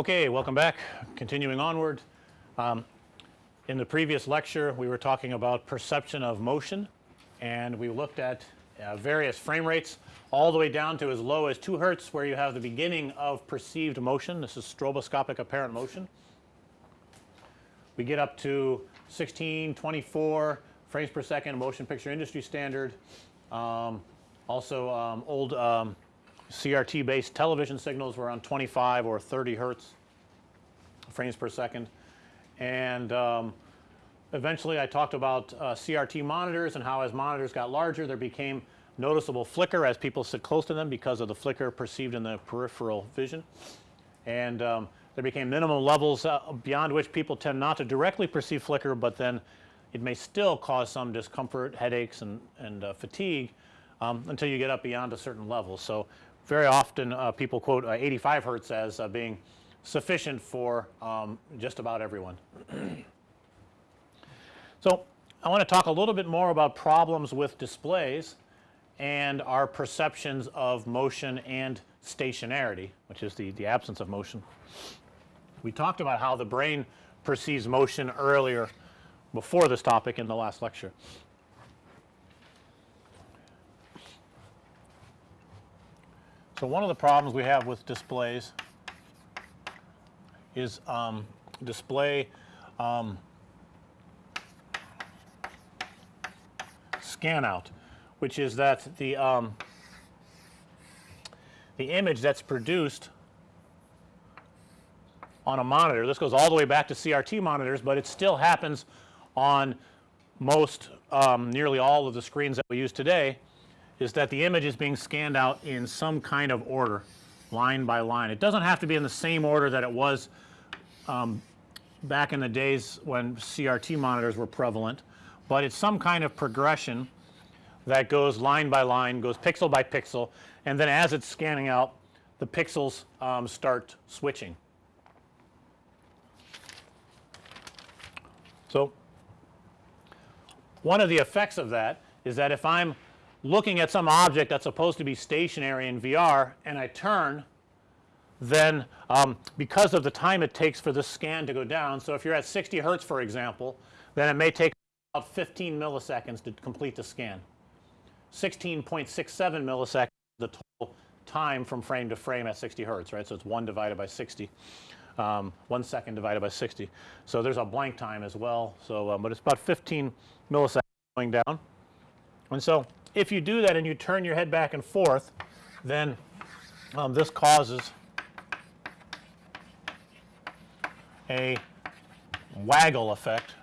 Okay, welcome back. Continuing onward. Um, in the previous lecture we were talking about perception of motion and we looked at uh, various frame rates all the way down to as low as 2 hertz where you have the beginning of perceived motion. This is stroboscopic apparent motion. We get up to 16, 24 frames per second motion picture industry standard. Um, also um, old um, CRT based television signals were on 25 or 30 hertz frames per second. And um, eventually I talked about uh, CRT monitors and how as monitors got larger there became noticeable flicker as people sit close to them because of the flicker perceived in the peripheral vision. And um, there became minimum levels uh, beyond which people tend not to directly perceive flicker, but then it may still cause some discomfort, headaches and, and uh, fatigue um, until you get up beyond a certain level. So, very often uh, people quote uh, 85 hertz as uh, being sufficient for um, just about everyone. so, I want to talk a little bit more about problems with displays and our perceptions of motion and stationarity which is the, the absence of motion. We talked about how the brain perceives motion earlier before this topic in the last lecture. So, one of the problems we have with displays is um, display um, scan out, which is that the um, the image that's produced on a monitor. This goes all the way back to CRT monitors, but it still happens on most um, nearly all of the screens that we use today is that the image is being scanned out in some kind of order line by line. It doesn't have to be in the same order that it was um, back in the days when CRT monitors were prevalent, but it's some kind of progression that goes line by line, goes pixel by pixel and then as it's scanning out the pixels um, start switching. So, one of the effects of that is that if I'm looking at some object that's supposed to be stationary in VR and I turn then um, because of the time it takes for the scan to go down. So, if you're at 60 hertz for example then it may take about 15 milliseconds to complete the scan. 16.67 milliseconds the total time from frame to frame at 60 hertz right. So, it's 1 divided by 60 um, 1 second divided by 60. So, there's a blank time as well. So, um, but it's about 15 milliseconds going down. And so, if you do that and you turn your head back and forth then um, this causes a waggle effect.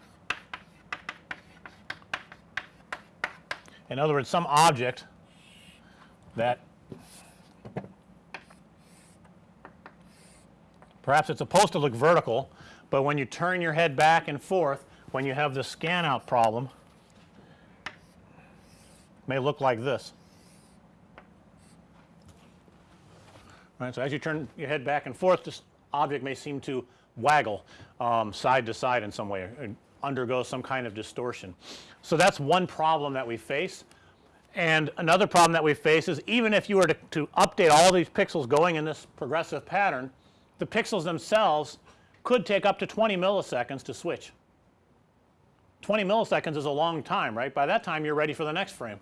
In other words, some object that Perhaps it's supposed to look vertical, but when you turn your head back and forth when you have the scan out problem may look like this. Right. So, as you turn your head back and forth this object may seem to waggle um, side to side in some way and undergo some kind of distortion. So, that's one problem that we face and another problem that we face is even if you were to, to update all these pixels going in this progressive pattern the pixels themselves could take up to 20 milliseconds to switch. 20 milliseconds is a long time right by that time you're ready for the next frame.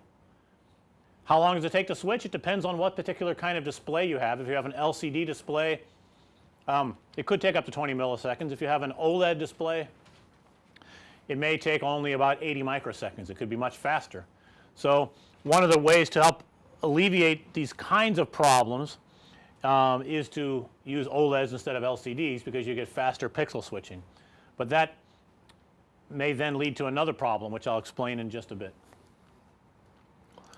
How long does it take to switch? It depends on what particular kind of display you have. If you have an LCD display um, it could take up to 20 milliseconds. If you have an OLED display it may take only about 80 microseconds. It could be much faster. So, one of the ways to help alleviate these kinds of problems um, is to use OLEDs instead of LCDs because you get faster pixel switching. But that may then lead to another problem which I'll explain in just a bit.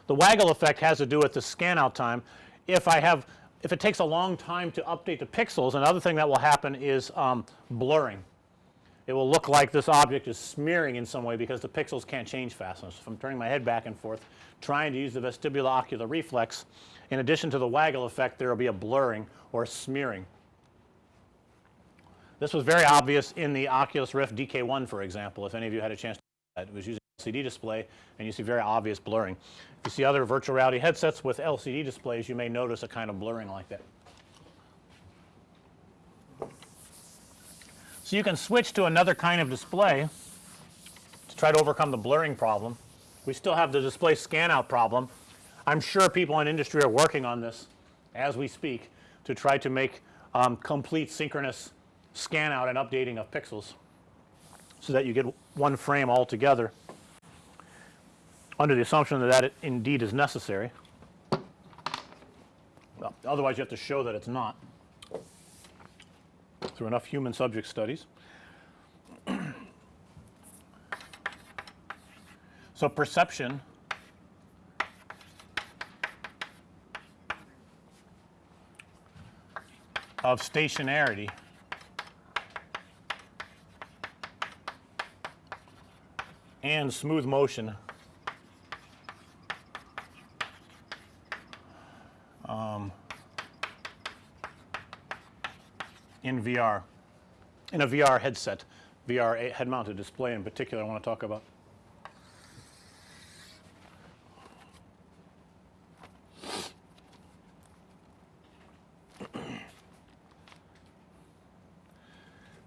The waggle effect has to do with the scan out time. If I have if it takes a long time to update the pixels another thing that will happen is um, blurring. It will look like this object is smearing in some way because the pixels can't change fast enough. So, if I'm turning my head back and forth trying to use the vestibulo-ocular reflex in addition to the waggle effect there will be a blurring or smearing. This was very obvious in the Oculus Rift DK1 for example if any of you had a chance. It was using LCD display and you see very obvious blurring. If you see other virtual reality headsets with LCD displays you may notice a kind of blurring like that. So, you can switch to another kind of display to try to overcome the blurring problem. We still have the display scan out problem. I'm sure people in industry are working on this as we speak to try to make um, complete synchronous scan out and updating of pixels so that you get one frame altogether under the assumption that that it indeed is necessary. Well, otherwise you have to show that it's not through enough human subject studies. so, perception of stationarity and smooth motion um, in VR, in a VR headset, VR head mounted display in particular I want to talk about.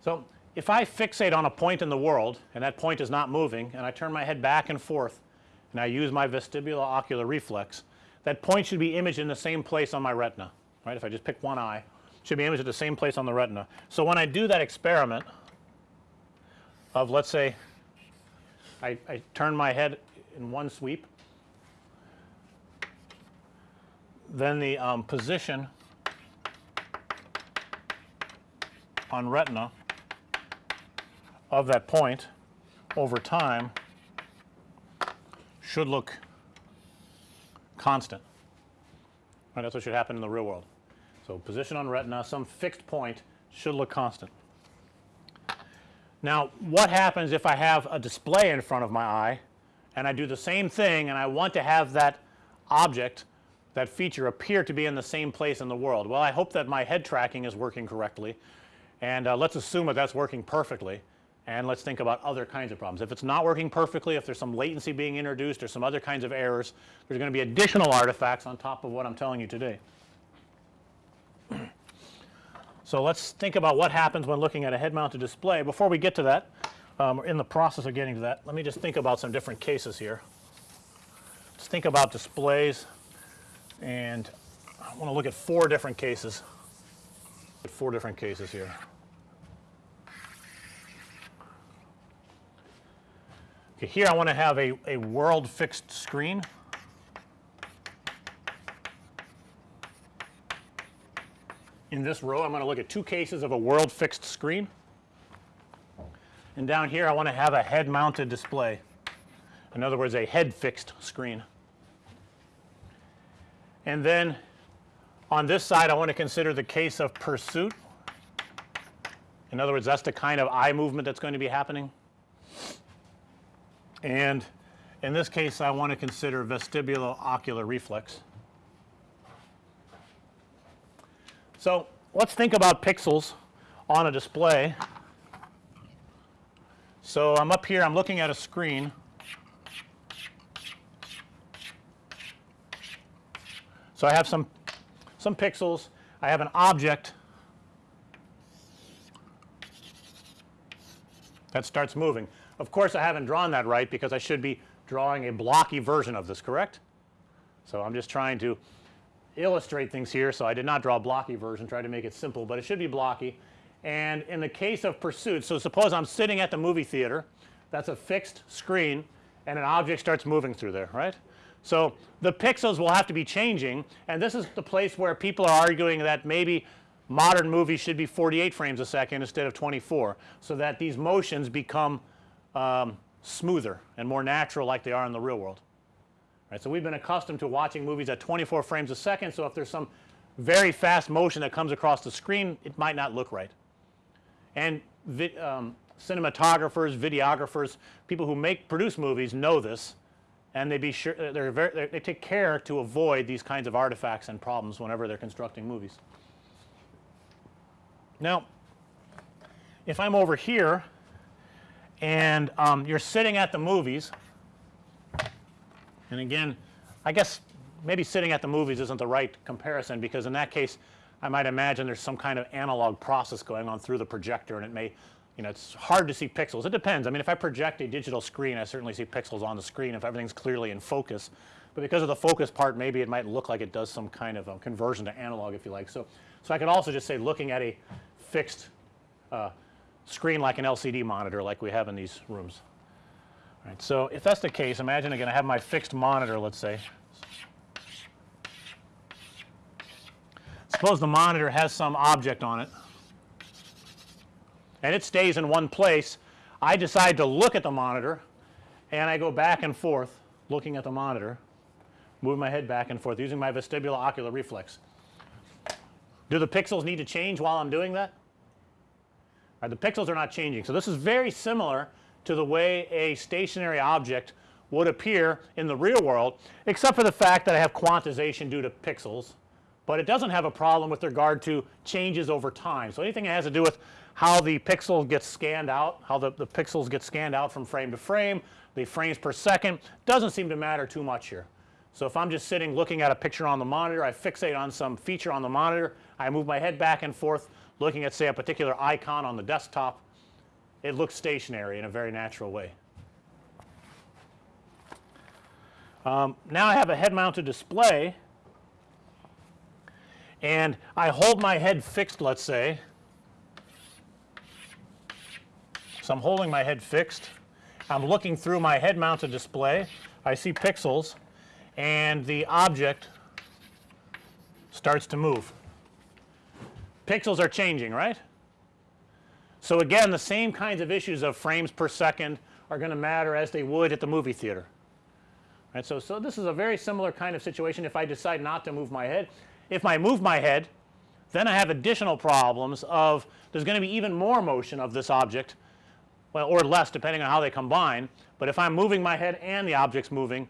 So, if I fixate on a point in the world and that point is not moving and I turn my head back and forth and I use my vestibular ocular reflex, that point should be imaged in the same place on my retina, right. If I just pick one eye, should be imaged at the same place on the retina. So, when I do that experiment of let's say I, I turn my head in one sweep, then the um, position on retina of that point over time should look constant. Right, that's what should happen in the real world. So, position on retina some fixed point should look constant. Now, what happens if I have a display in front of my eye and I do the same thing and I want to have that object that feature appear to be in the same place in the world. Well, I hope that my head tracking is working correctly and uh, let's assume that that's working perfectly and let's think about other kinds of problems. If it's not working perfectly, if there's some latency being introduced or some other kinds of errors, there's going to be additional artifacts on top of what I'm telling you today. So, let's think about what happens when looking at a head mounted display. Before we get to that, um, in the process of getting to that, let me just think about some different cases here. Let's think about displays and I want to look at four different cases, four different cases here. Okay, here I want to have a, a world fixed screen. In this row I'm going to look at two cases of a world fixed screen. And down here I want to have a head mounted display. In other words, a head fixed screen. And then on this side I want to consider the case of pursuit. In other words, that's the kind of eye movement that's going to be happening. And in this case, I want to consider vestibulo-ocular reflex. So, let's think about pixels on a display. So, I'm up here, I'm looking at a screen. So, I have some some pixels, I have an object that starts moving. Of course, I haven't drawn that right because I should be drawing a blocky version of this correct. So, I'm just trying to illustrate things here. So, I did not draw a blocky version try to make it simple, but it should be blocky. And in the case of pursuit, so suppose I'm sitting at the movie theater that's a fixed screen and an object starts moving through there right. So, the pixels will have to be changing and this is the place where people are arguing that maybe modern movies should be 48 frames a second instead of 24. So, that these motions become um, smoother and more natural like they are in the real world. Right. So, we've been accustomed to watching movies at 24 frames a second. So, if there's some very fast motion that comes across the screen it might not look right. And um, cinematographers, videographers, people who make produce movies know this and they be sure uh, they're very they're, they take care to avoid these kinds of artifacts and problems whenever they're constructing movies. Now, if I'm over here and um, you're sitting at the movies and again I guess maybe sitting at the movies isn't the right comparison because in that case I might imagine there's some kind of analog process going on through the projector and it may you know it's hard to see pixels. It depends. I mean if I project a digital screen I certainly see pixels on the screen if everything's clearly in focus. But because of the focus part maybe it might look like it does some kind of conversion to analog if you like. So, so I could also just say looking at a fixed uh, screen like an LCD monitor like we have in these rooms. All right. So, if that's the case imagine again I have my fixed monitor let's say. Suppose the monitor has some object on it and it stays in one place. I decide to look at the monitor and I go back and forth looking at the monitor, move my head back and forth using my vestibular ocular reflex. Do the pixels need to change while I'm doing that? Right, the pixels are not changing. So, this is very similar to the way a stationary object would appear in the real world except for the fact that I have quantization due to pixels, but it doesn't have a problem with regard to changes over time. So, anything that has to do with how the pixel gets scanned out, how the, the pixels get scanned out from frame to frame, the frames per second doesn't seem to matter too much here. So, if I'm just sitting looking at a picture on the monitor, I fixate on some feature on the monitor, I move my head back and forth looking at say a particular icon on the desktop, it looks stationary in a very natural way. Um, now I have a head mounted display and I hold my head fixed let's say So, I'm holding my head fixed. I'm looking through my head mounted display. I see pixels and the object starts to move. Pixels are changing, right? So, again the same kinds of issues of frames per second are going to matter as they would at the movie theater. Right. So, so this is a very similar kind of situation if I decide not to move my head. If I move my head then I have additional problems of there's going to be even more motion of this object well or less depending on how they combine, but if I'm moving my head and the object's moving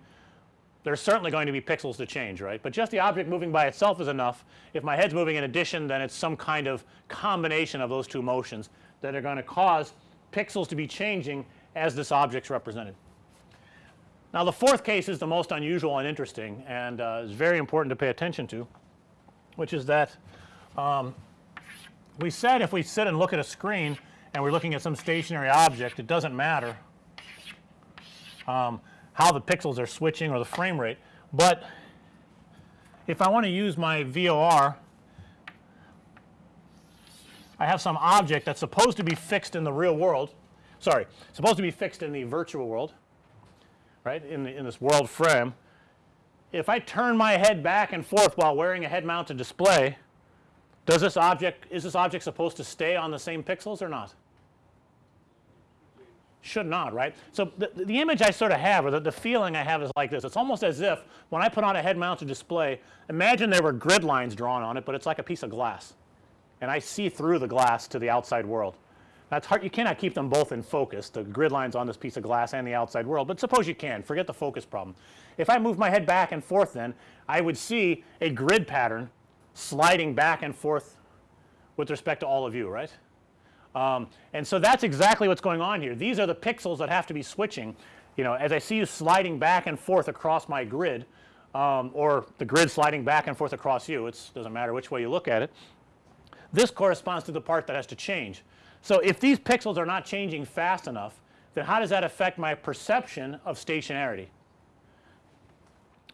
there's certainly going to be pixels to change right, but just the object moving by itself is enough. If my head's moving in addition then it's some kind of combination of those two motions that are going to cause pixels to be changing as this object's represented. Now the fourth case is the most unusual and interesting and uh, is very important to pay attention to which is that um, we said if we sit and look at a screen and we're looking at some stationary object it doesn't matter um, how the pixels are switching or the frame rate, but if I want to use my VOR I have some object that's supposed to be fixed in the real world sorry supposed to be fixed in the virtual world right in the in this world frame. If I turn my head back and forth while wearing a head mounted display does this object is this object supposed to stay on the same pixels or not? Should not, right. So, the, the image I sort of have or the, the feeling I have is like this. It's almost as if when I put on a head mounted display imagine there were grid lines drawn on it, but it's like a piece of glass and I see through the glass to the outside world. That's hard you cannot keep them both in focus the grid lines on this piece of glass and the outside world, but suppose you can forget the focus problem. If I move my head back and forth then I would see a grid pattern sliding back and forth with respect to all of you right. Um, and so that's exactly what's going on here. These are the pixels that have to be switching. You know, as I see you sliding back and forth across my grid um, or the grid sliding back and forth across you, it doesn't matter which way you look at it. This corresponds to the part that has to change. So, if these pixels are not changing fast enough, then how does that affect my perception of stationarity?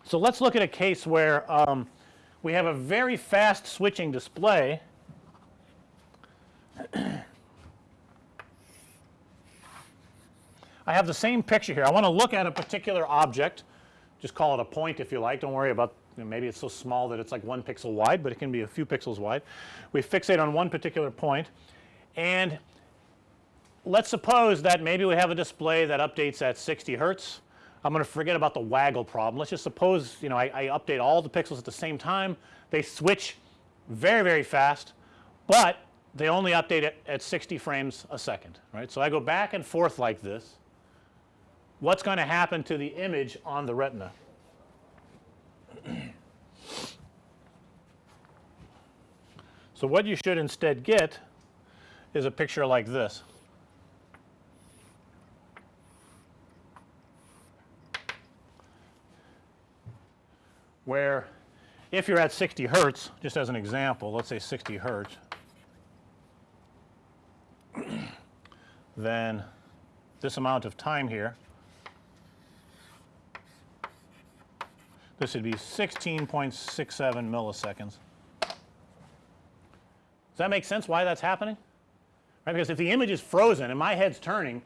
So, let's look at a case where um, we have a very fast switching display I have the same picture here. I want to look at a particular object, just call it a point if you like. Don't worry about you know, maybe it's so small that it's like 1 pixel wide, but it can be a few pixels wide. We fixate on one particular point and let's suppose that maybe we have a display that updates at 60 hertz. I'm going to forget about the waggle problem. Let's just suppose you know I, I update all the pixels at the same time. They switch very very fast, but they only update it at 60 frames a second right. So, I go back and forth like this what's going to happen to the image on the retina. so, what you should instead get is a picture like this. Where if you're at 60 hertz just as an example let's say 60 hertz then this amount of time here this would be 16.67 milliseconds. Does that make sense why that's happening? Right, because if the image is frozen and my head's turning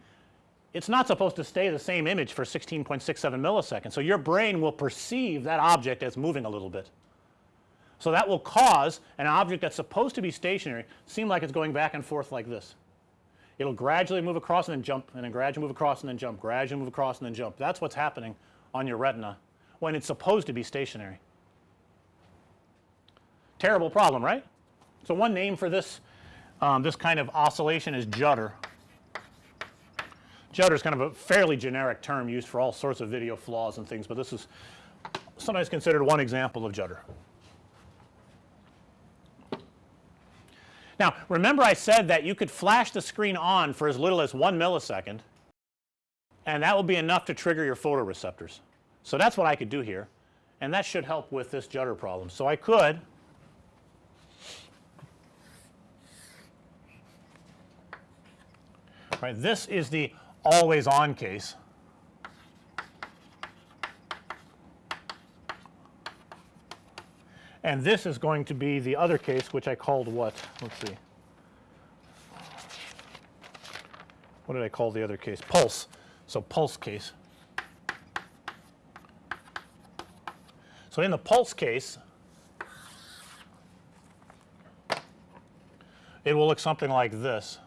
it's not supposed to stay the same image for 16.67 milliseconds. So, your brain will perceive that object as moving a little bit. So, that will cause an object that's supposed to be stationary seem like it's going back and forth like this. It'll gradually move across and then jump and then gradually move across and then jump, gradually move across and then jump. That's what's happening on your retina when it's supposed to be stationary. Terrible problem, right? So, one name for this um, this kind of oscillation is judder. Judder is kind of a fairly generic term used for all sorts of video flaws and things, but this is sometimes considered one example of judder. Now, remember I said that you could flash the screen on for as little as 1 millisecond and that will be enough to trigger your photoreceptors. So, that's what I could do here and that should help with this judder problem. So, I could right this is the always on case. And this is going to be the other case which I called what? Let's see. What did I call the other case? Pulse. So, pulse case. So, in the pulse case it will look something like this.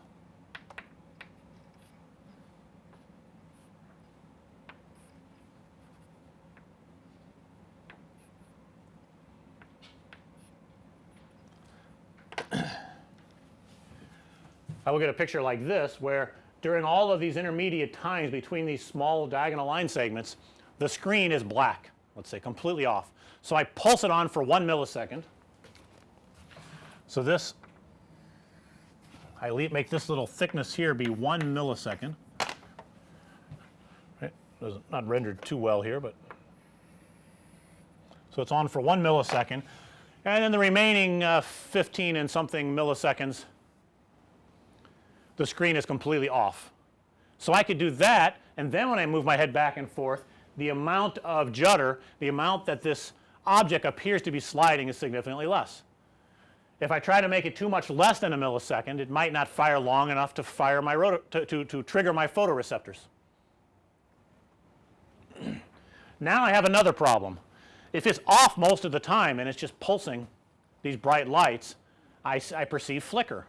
I will get a picture like this where during all of these intermediate times between these small diagonal line segments the screen is black let's say completely off. So, I pulse it on for 1 millisecond. So, this I make this little thickness here be 1 millisecond right not rendered too well here, but so it's on for 1 millisecond and then the remaining uh, 15 and something milliseconds the screen is completely off. So, I could do that and then when I move my head back and forth the amount of judder, the amount that this object appears to be sliding is significantly less. If I try to make it too much less than a millisecond it might not fire long enough to fire my rotor to, to, to trigger my photoreceptors. now I have another problem. If it's off most of the time and it's just pulsing these bright lights I, I perceive flicker.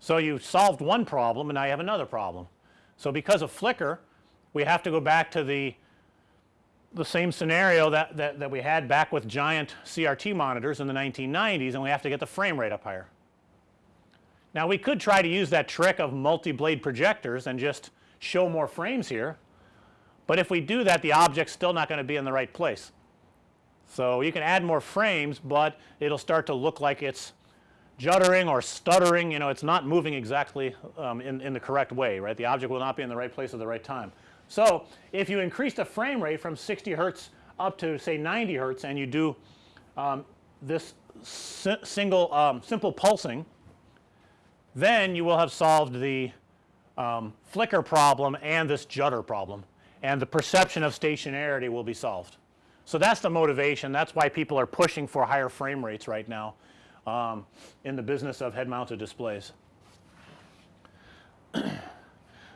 So, you solved one problem and now you have another problem. So, because of flicker we have to go back to the the same scenario that, that, that we had back with giant CRT monitors in the 1990s and we have to get the frame rate up higher. Now, we could try to use that trick of multi-blade projectors and just show more frames here, but if we do that the object's still not going to be in the right place. So, you can add more frames, but it'll start to look like it's juddering or stuttering you know it's not moving exactly um, in, in the correct way right the object will not be in the right place at the right time. So, if you increase the frame rate from 60 hertz up to say 90 hertz and you do um, this si single um, simple pulsing then you will have solved the um, flicker problem and this judder problem and the perception of stationarity will be solved. So, that's the motivation that's why people are pushing for higher frame rates right now um, in the business of head mounted displays.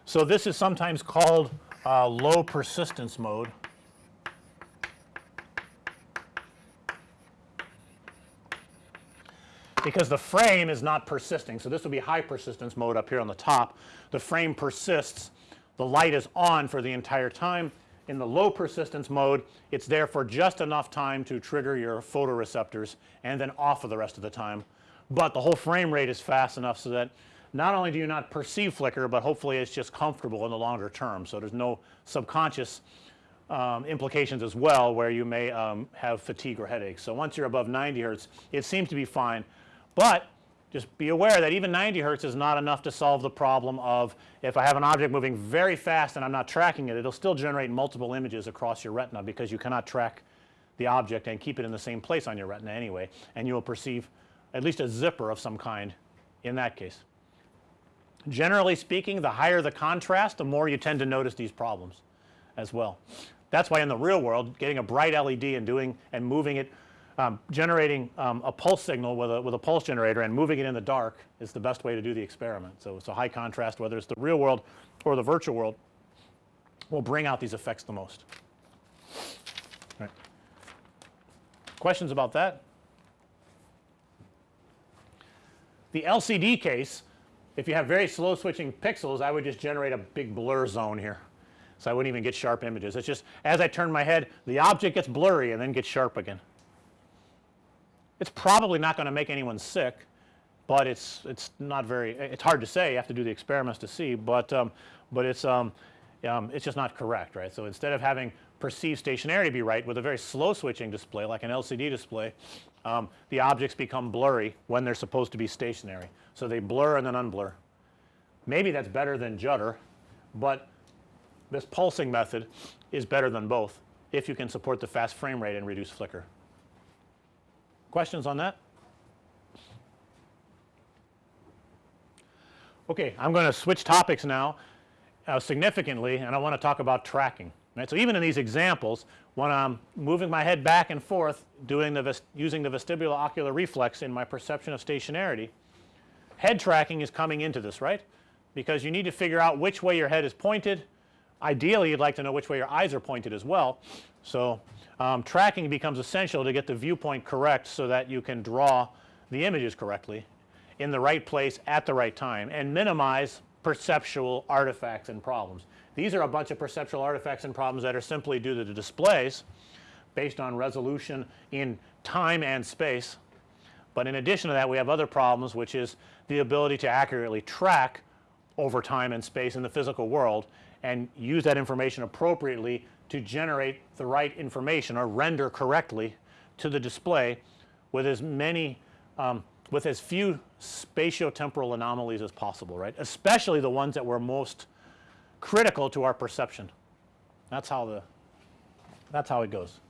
so, this is sometimes called uh, low persistence mode. because the frame is not persisting. So, this would be high persistence mode up here on the top. The frame persists, the light is on for the entire time in the low persistence mode it's there for just enough time to trigger your photoreceptors and then off for the rest of the time. But the whole frame rate is fast enough so that not only do you not perceive flicker, but hopefully it's just comfortable in the longer term. So, there's no subconscious um, implications as well where you may um, have fatigue or headaches. So, once you're above 90 hertz it seems to be fine, but just be aware that even 90 hertz is not enough to solve the problem of if I have an object moving very fast and I'm not tracking it, it'll still generate multiple images across your retina because you cannot track the object and keep it in the same place on your retina anyway and you will perceive at least a zipper of some kind in that case. Generally speaking, the higher the contrast, the more you tend to notice these problems as well. That's why in the real world getting a bright LED and doing and moving it um, generating um, a pulse signal with a with a pulse generator and moving it in the dark is the best way to do the experiment. So, it's a high contrast whether it's the real world or the virtual world will bring out these effects the most. Right. Questions about that? The LCD case, if you have very slow switching pixels, I would just generate a big blur zone here. So, I wouldn't even get sharp images. It's just as I turn my head, the object gets blurry and then gets sharp again. It's probably not going to make anyone sick, but it's it's not very it's hard to say. You have to do the experiments to see, but um, but it's um, um, it's just not correct, right. So, instead of having perceived stationarity be right with a very slow switching display like an LCD display, um, the objects become blurry when they're supposed to be stationary. So, they blur and then unblur. Maybe that's better than judder, but this pulsing method is better than both if you can support the fast frame rate and reduce flicker. Questions on that? Okay, I'm going to switch topics now uh, significantly and I want to talk about tracking. Right. So, even in these examples when I'm moving my head back and forth doing the using the vestibular ocular reflex in my perception of stationarity, head tracking is coming into this right because you need to figure out which way your head is pointed. Ideally, you'd like to know which way your eyes are pointed as well. So, um, tracking becomes essential to get the viewpoint correct so that you can draw the images correctly in the right place at the right time and minimize perceptual artifacts and problems. These are a bunch of perceptual artifacts and problems that are simply due to the displays based on resolution in time and space. But in addition to that we have other problems which is the ability to accurately track over time and space in the physical world and use that information appropriately to generate the right information or render correctly to the display with as many um, with as few spatiotemporal anomalies as possible right especially the ones that were most critical to our perception. That's how the that's how it goes.